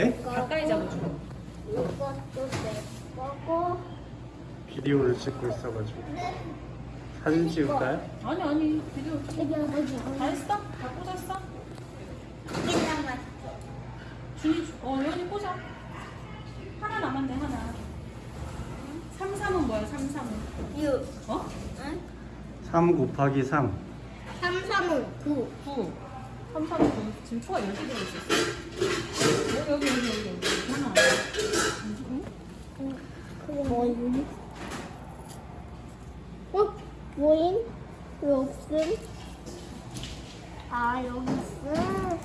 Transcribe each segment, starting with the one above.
네? 가까이 잡아줘. 이것도 내 거고. 비디오를 찍고 있어가지고. 사진 찍을까요? 아니 아니 비디오 찍어. 다 했어? 다 꽂았어? 하나만. 준이 어 여기 꽂아. 하나 남았네 하나. 3, 3은 뭐야 3, 3은? 6. 어? 응? 3 곱하기 3. 3, 3은 9. 9. 3, 3은 9 지금 초가 10개 들어있었어 여기 여기 여기 여기 여기 하나 뭐임? 어? 뭐임? 왜 없음? 아 여기 있음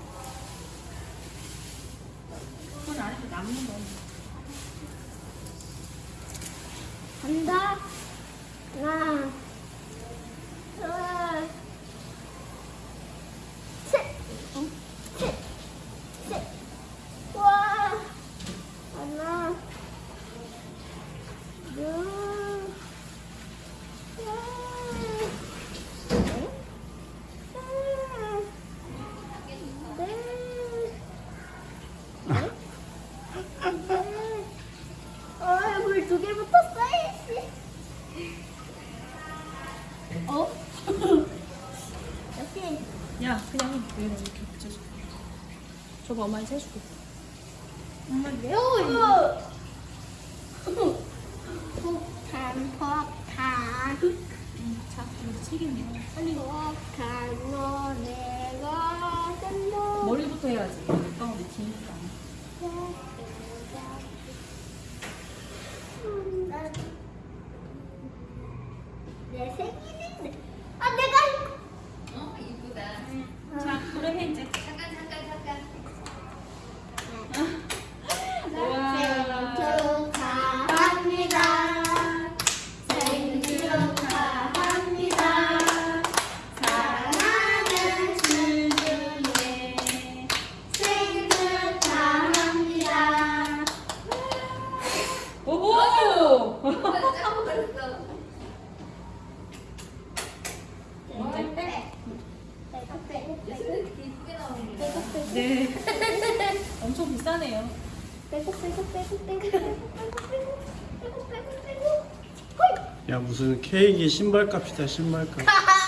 손 안에서 남는 거 간다 하나 아, 물두 개 붙었어야지. 어? 여기. 야 그냥 여기다 이렇게 붙여줘 저거 엄마한테 해줄게 엄마 매워. 폭탄, 폭탄. 자 여기 책임져 빨리 폭탄, 너네가 된다. 머리부터 해야지 가운데 뒤니까 내 생일인데. 아, 내가. 어 이쁘다. 자 그래 해 이제 잠깐 잠깐 잠깐. 생일 축하합니다. 생일 축하합니다. 사랑하는 준준이 생일 축하합니다. 오호 짱 잘했어. 언제 빼. 빼고 빼고 빼고 이렇게 이쁘게 나오는 거. 빼고 빼고 네. 엄청 비싸네요. 빼고 빼고 빼고 빼고 빼고 빼고 빼고 빼고 야 무슨 케이크 신발값이다 신발값. 야